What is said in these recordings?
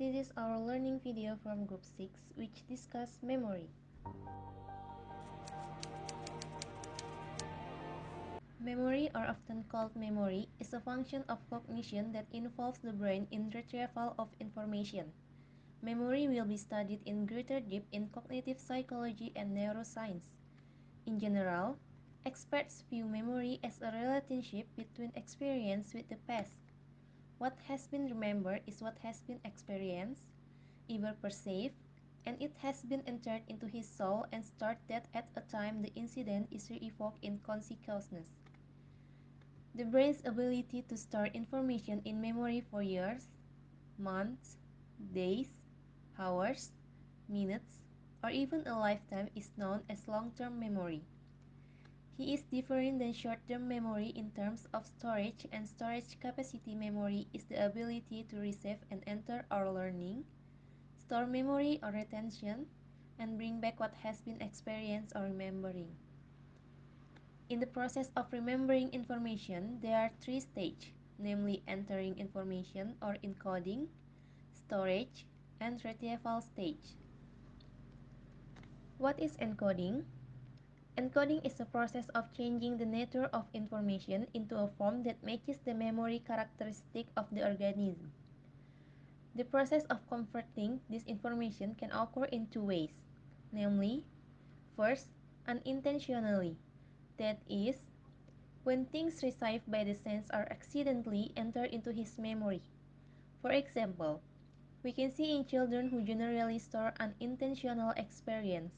this is our learning video from group 6 which discuss memory. Memory, or often called memory, is a function of cognition that involves the brain in retrieval of information. Memory will be studied in greater depth in cognitive psychology and neuroscience. In general, experts view memory as a relationship between experience with the past what has been remembered is what has been experienced, either perceived, and it has been entered into his soul and stored that at a time the incident is re-evoked in consciousness. The brain's ability to store information in memory for years, months, days, hours, minutes, or even a lifetime is known as long-term memory. He is different than short-term memory in terms of storage and storage capacity memory is the ability to receive and enter our learning, store memory or retention, and bring back what has been experienced or remembering. In the process of remembering information, there are three stages, namely entering information or encoding, storage, and retrieval stage. What is encoding? Encoding is a process of changing the nature of information into a form that matches the memory characteristic of the organism. The process of converting this information can occur in two ways, namely, first, unintentionally, that is, when things received by the sense are accidentally entered into his memory. For example, we can see in children who generally store unintentional experience.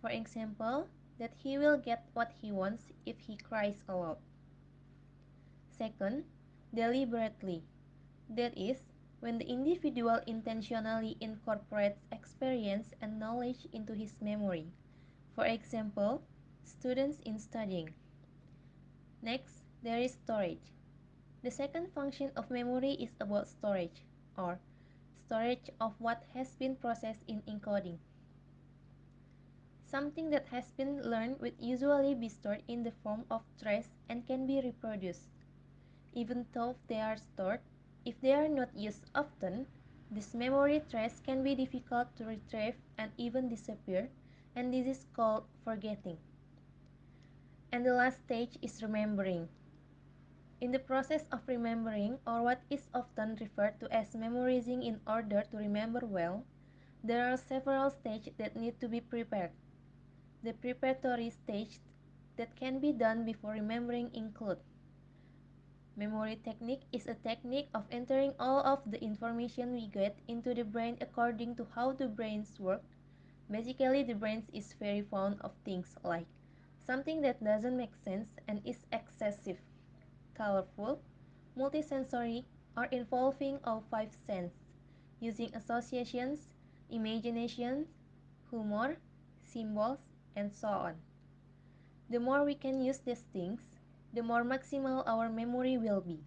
For example, that he will get what he wants if he cries a lot. Second, deliberately. That is, when the individual intentionally incorporates experience and knowledge into his memory. For example, students in studying. Next, there is storage. The second function of memory is about storage, or storage of what has been processed in encoding. Something that has been learned would usually be stored in the form of trace and can be reproduced. Even though they are stored, if they are not used often, this memory trace can be difficult to retrieve and even disappear, and this is called forgetting. And the last stage is remembering. In the process of remembering, or what is often referred to as memorizing in order to remember well, there are several stages that need to be prepared. The preparatory stage that can be done before remembering include Memory technique is a technique of entering all of the information we get into the brain according to how the brains work. Basically, the brain is very fond of things like something that doesn't make sense and is excessive, colorful, multisensory, or involving all five senses, using associations, imagination, humor, symbols, and so on. The more we can use these things, the more maximal our memory will be.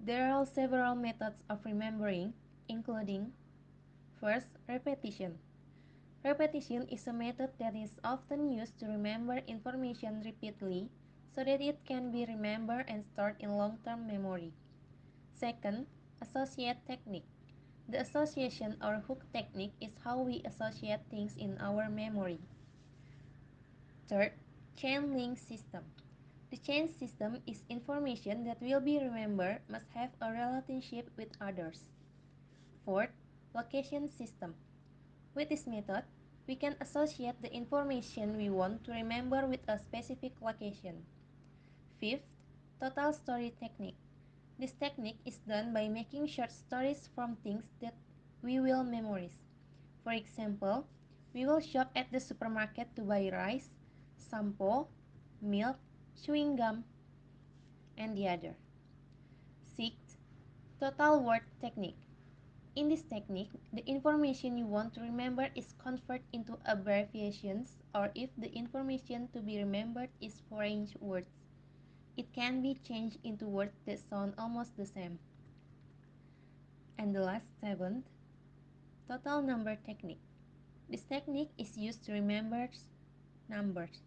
There are several methods of remembering, including First, repetition. Repetition is a method that is often used to remember information repeatedly so that it can be remembered and stored in long-term memory. Second, associate technique. The association or hook technique is how we associate things in our memory. Third, chain link system. The chain system is information that will be remembered must have a relationship with others. Fourth, location system. With this method, we can associate the information we want to remember with a specific location. Fifth, total story technique. This technique is done by making short stories from things that we will memorize. For example, we will shop at the supermarket to buy rice, sampo, milk, chewing gum, and the other. Sixth, total word technique. In this technique, the information you want to remember is converted into abbreviations or if the information to be remembered is foreign words. It can be changed into words that sound almost the same. And the last seventh, total number technique. This technique is used to remember numbers.